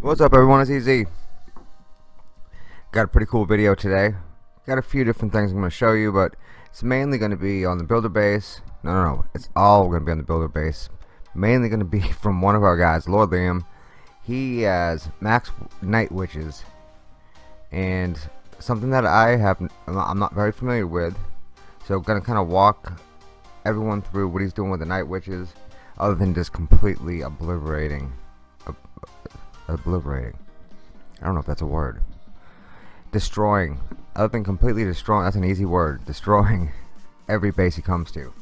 What's up everyone, it's EZ. Got a pretty cool video today. Got a few different things I'm going to show you, but it's mainly going to be on the builder base. No, no, no. It's all going to be on the builder base. Mainly going to be from one of our guys, Lord Liam. He has max night witches. And something that I have, I'm not very familiar with. So going to kind of walk everyone through what he's doing with the night witches. Other than just completely obliterating. Obliterating. I don't know if that's a word. Destroying other than completely destroying, that's an easy word, destroying every base he comes to.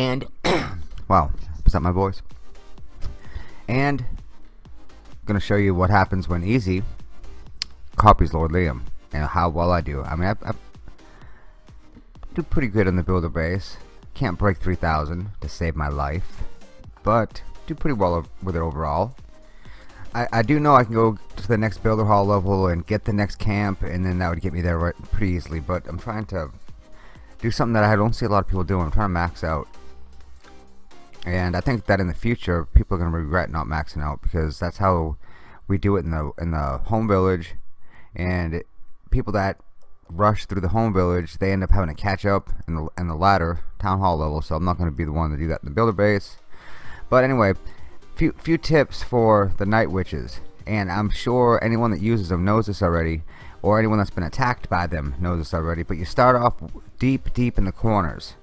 And, wow, is that my voice? And, I'm to show you what happens when Easy copies Lord Liam and how well I do. I mean, I, I do pretty good on the builder base. Can't break 3,000 to save my life, but do pretty well with it overall. I, I do know I can go to the next builder hall level and get the next camp and then that would get me there right, pretty easily but I'm trying to do something that I don't see a lot of people doing I'm trying to max out and I think that in the future people are going to regret not maxing out because that's how we do it in the in the home village. And it, people that rush through the home village they end up having to catch up in the in the ladder town hall level. So I'm not going to be the one to do that in the builder base. But anyway few few tips for the night witches. And I'm sure anyone that uses them knows this already or anyone that's been attacked by them knows this already. But you start off deep deep in the corners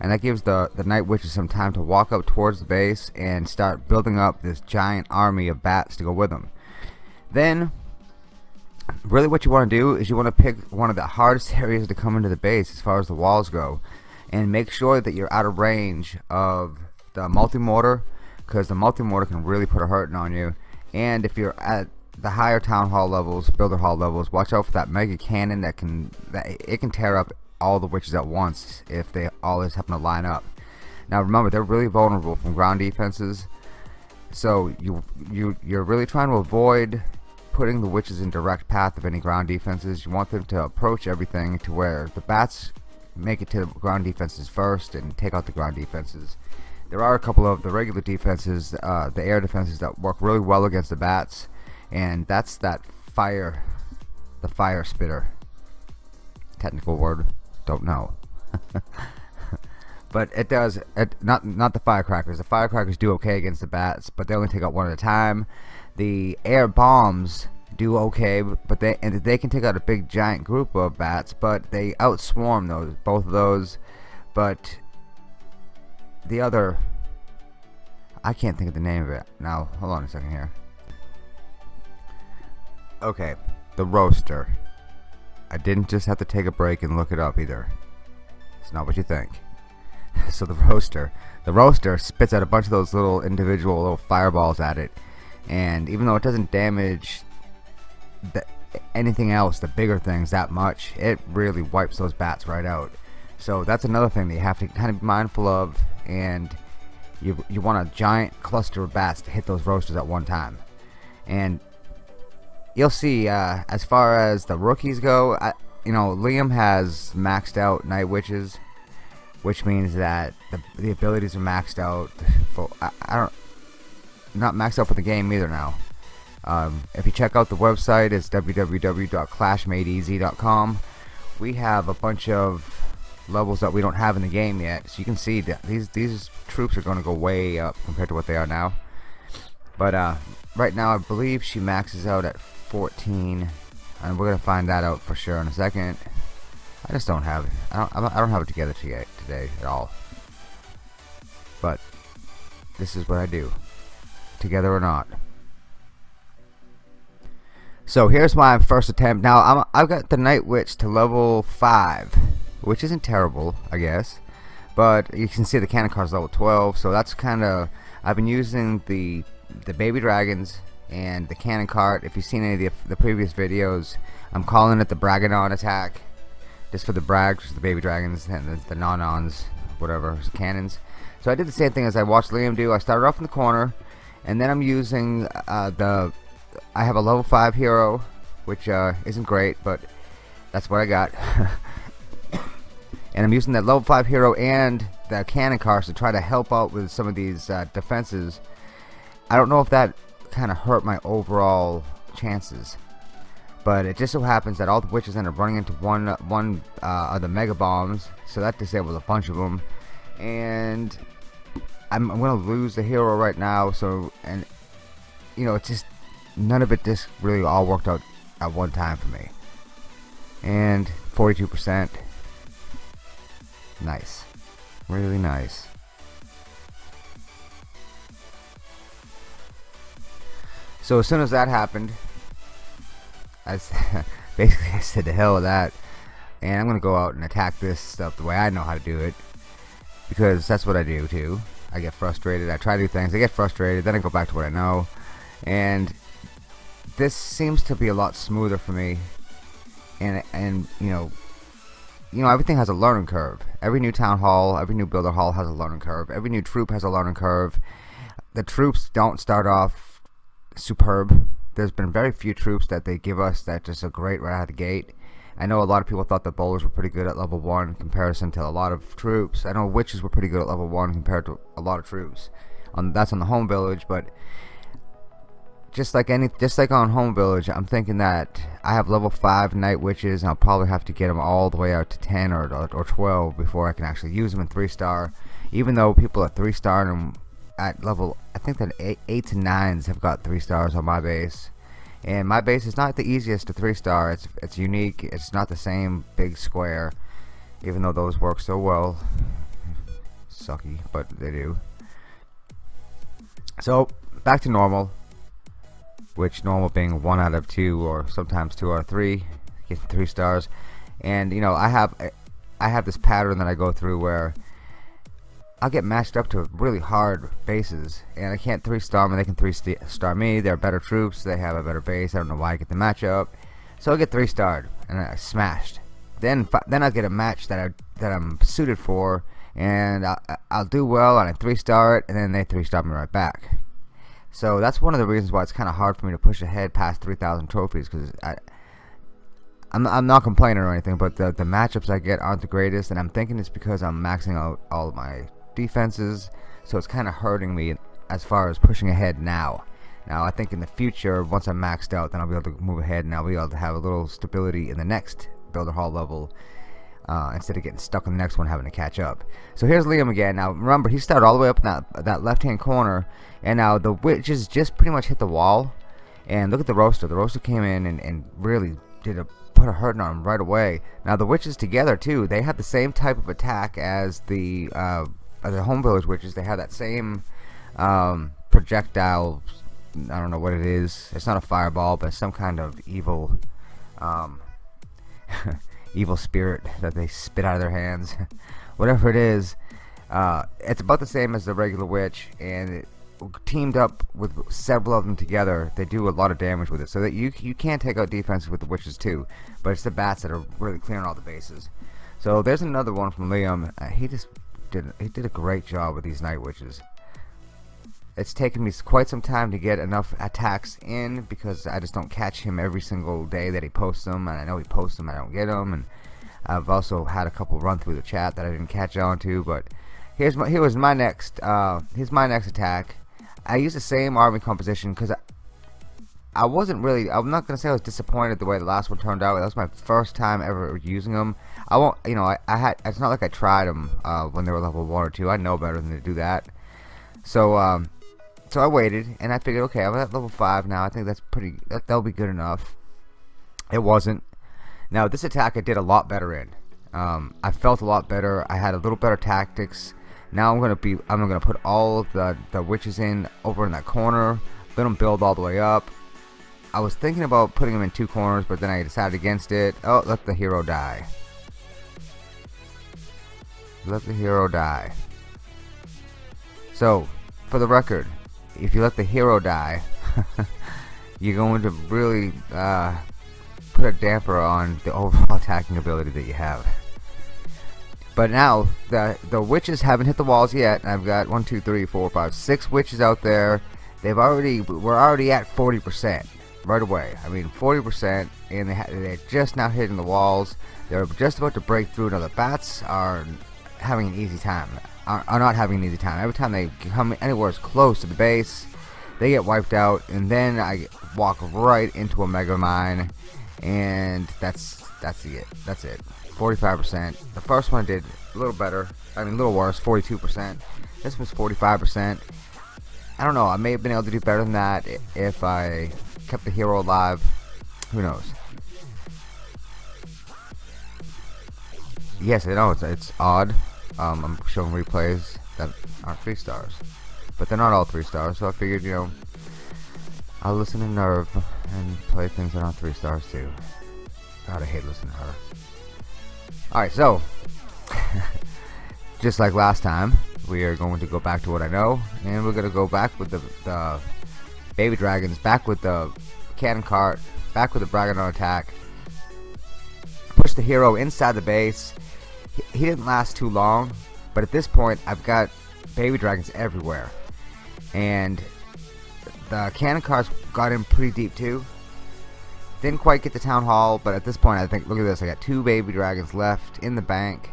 and that gives the the night witches some time to walk up towards the base and start building up this giant army of bats to go with them. Then really what you want to do is you want to pick one of the hardest areas to come into the base as far as the walls go. And make sure that you're out of range of the multi-mortar because the multi-mortar can really put a hurting on you. And if you're at the higher town hall levels builder hall levels watch out for that mega cannon that can that it can tear up all the witches at once if they always happen to line up. Now remember they're really vulnerable from ground defenses. So you you you're really trying to avoid putting the witches in direct path of any ground defenses. You want them to approach everything to where the bats make it to the ground defenses first and take out the ground defenses. There are a couple of the regular defenses, uh, the air defenses that work really well against the bats, and that's that fire, the fire spitter. Technical word, don't know. but it does it, not not the firecrackers. The firecrackers do okay against the bats, but they only take out one at a time. The air bombs do okay, but they and they can take out a big giant group of bats, but they outswarm those both of those. But the other I can't think of the name of it now hold on a second here okay the roaster I didn't just have to take a break and look it up either. It's not what you think. So the roaster the roaster spits out a bunch of those little individual little fireballs at it. And even though it doesn't damage the, anything else the bigger things that much it really wipes those bats right out. So that's another thing that you have to kind of be mindful of. And you, you want a giant cluster of bats to hit those roasters at one time. And you'll see uh, as far as the rookies go I, you know Liam has maxed out night witches which means that the, the abilities are maxed out for I, I don't not maxed out for the game either now um, if you check out the website it's www.clashmadeeasy.com we have a bunch of levels that we don't have in the game yet. So you can see that these these troops are going to go way up compared to what they are now. But uh, right now, I believe she maxes out at 14, and we're gonna find that out for sure in a second. I just don't have. I don't. I don't have it together today, today at all. But this is what I do, together or not. So here's my first attempt. Now I'm, I've got the Night Witch to level five which isn't terrible I guess but you can see the cannon cart's level 12 so that's kind of I've been using the the baby dragons and the cannon cart if you've seen any of the, the previous videos I'm calling it the Braganon attack just for the brags the baby dragons and the, the non-ons whatever cannons. So I did the same thing as I watched Liam do. I started off in the corner, and then I'm using uh, the. I have a level five hero, which uh, isn't great, but that's what I got. and I'm using that level five hero and the cannon carts to try to help out with some of these uh, defenses. I don't know if that kind of hurt my overall chances. But it just so happens that all the witches end up running into one one uh, of the mega bombs, so that disables a bunch of them. And I'm, I'm gonna lose the hero right now. So and you know, it's just none of it just really all worked out at one time for me. And 42%, nice, really nice. So as soon as that happened, I basically I said the hell with that, and I'm gonna go out and attack this stuff the way I know how to do it, because that's what I do too. I get frustrated. I try to do things. I get frustrated. Then I go back to what I know, and this seems to be a lot smoother for me. And and you know, you know everything has a learning curve. Every new town hall, every new builder hall has a learning curve. Every new troop has a learning curve. The troops don't start off superb. There's been very few troops that they give us that just are great right out of the gate. I know a lot of people thought the bowlers were pretty good at level 1 in comparison to a lot of troops. I know witches were pretty good at level 1 compared to a lot of troops. On That's on the home village, but just like any, just like on home village, I'm thinking that I have level 5 night witches and I'll probably have to get them all the way out to 10 or, or 12 before I can actually use them in 3 star. Even though people are 3 star them at level I think that eight, eight to nines have got three stars on my base. And my base is not the easiest to three star. It's it's unique. It's not the same big square even though those work so well. Sucky but they do. So back to normal which normal being one out of two or sometimes two of three getting three stars. And you know I have I have this pattern that I go through where I'll get matched up to really hard bases, and I can't three star them. They can three star me. They're better troops. They have a better base. I don't know why I get the matchup, so I get three starred and I smashed. Then then I'll get a match that I that I'm suited for, and I'll, I'll do well and I three star it, and then they three star me right back. So that's one of the reasons why it's kind of hard for me to push ahead past 3,000 trophies because I. I'm, I'm not complaining or anything, but the, the matchups I get aren't the greatest, and I'm thinking it's because I'm maxing out all of my defenses, so it's kind of hurting me as far as pushing ahead now. Now, I think in the future, once I'm maxed out, then I'll be able to move ahead and I'll be able to have a little stability in the next Builder Hall level uh, instead of getting stuck in the next one having to catch up. So here's Liam again. Now, remember, he started all the way up in that, that left-hand corner, and now the witches just pretty much hit the wall. And look at the roaster. The roaster came in and, and really did a put a hurting on him right away. Now the witches together too, they had the same type of attack as the uh, uh, the home village witches they have that same um, projectile I don't know what it is. It's not a fireball but some kind of evil um, evil spirit that they spit out of their hands. Whatever it is uh, it's about the same as the regular witch and it, teamed up with several of them together. They do a lot of damage with it. So that you you can take out defenses with the witches too but it's the bats that are really clearing all the bases. So there's another one from Liam. Uh, he just did he did a great job with these night witches. It's taken me quite some time to get enough attacks in because I just don't catch him every single day that he posts them, and I know he posts them, I don't get them, and I've also had a couple run through the chat that I didn't catch on to, but here's my here was my next uh, here's my next attack. I use the same army composition because I, wasn't really I'm not gonna say I was disappointed the way the last one turned out. That was my first time ever using them. I won't, you know, I, I had, it's not like I tried them uh, when they were level 1 or 2. I know better than to do that. So, um, so I waited, and I figured, okay, I'm at level 5 now. I think that's pretty, that, that'll be good enough. It wasn't. Now, this attack I did a lot better in. Um, I felt a lot better. I had a little better tactics. Now I'm gonna be, I'm gonna put all the the witches in over in that corner. Let them build all the way up. I was thinking about putting them in two corners, but then I decided against it. Oh, let the hero die. Let the hero die. So, for the record, if you let the hero die, you're going to really uh, put a damper on the overall attacking ability that you have. But now the the witches haven't hit the walls yet. I've got one, two, three, four, five, six witches out there. They've already we're already at 40% right away. I mean 40%, and they they're just now hitting the walls. They're just about to break through. Now the bats are having an easy time. Are, are not having an easy time. Every time they come anywhere as close to the base, they get wiped out, and then I walk right into a mega mine, and that's that's it. That's it. 45%. The first one did a little better. I mean, a little worse. 42%. This was 45%. I don't know. I may have been able to do better than that if I kept the hero alive. Who knows? Yes, I know it's, it's odd. Um, I'm showing replays that aren't three stars, but they're not all three stars. So I figured, you know, I'll listen to Nerve and play things that aren't three stars too. God, I hate listening to her. Alright, so just like last time, we are going to go back to what I know, and we're going to go back with the, the baby dragons, back with the cannon cart, back with the Bragadon attack, push the hero inside the base. He, he didn't last too long, but at this point, I've got baby dragons everywhere, and the cannon carts got in pretty deep too. Didn't quite get the town hall, but at this point, I think, look at this, I got two baby dragons left in the bank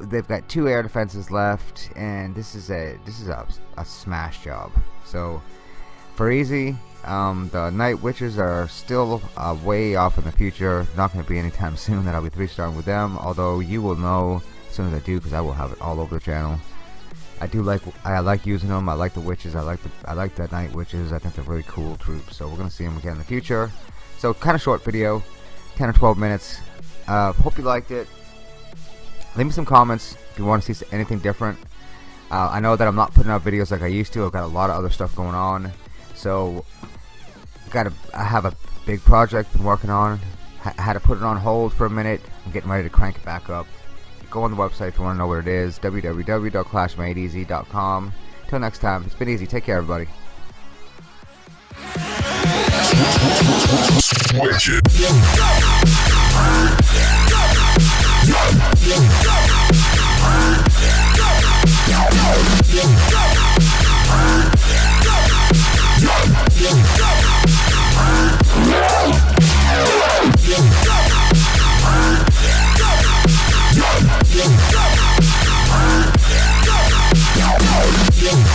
they've got two air defenses left and this is a this is a, a smash job so for easy um, the night witches are still uh, way off in the future. Not going to be anytime soon. That I'll be three starring with them. Although you will know as soon as I do because I will have it all over the channel. I do like I like using them I like the witches. I like the I like the night witches. I think they're really cool troops. So we're gonna see them again in the future. So kind of short video. 10 or 12 minutes. Uh, hope you liked it. Leave me some comments if you want to see anything different. Uh, I know that I'm not putting out videos like I used to. I've got a lot of other stuff going on so got I have a big project been working on. I had to put it on hold for a minute. I'm getting ready to crank it back up. Go on the website if you want to know what it is www.clashmadeeasy.com until next time it's been easy. Take care everybody. Yeah.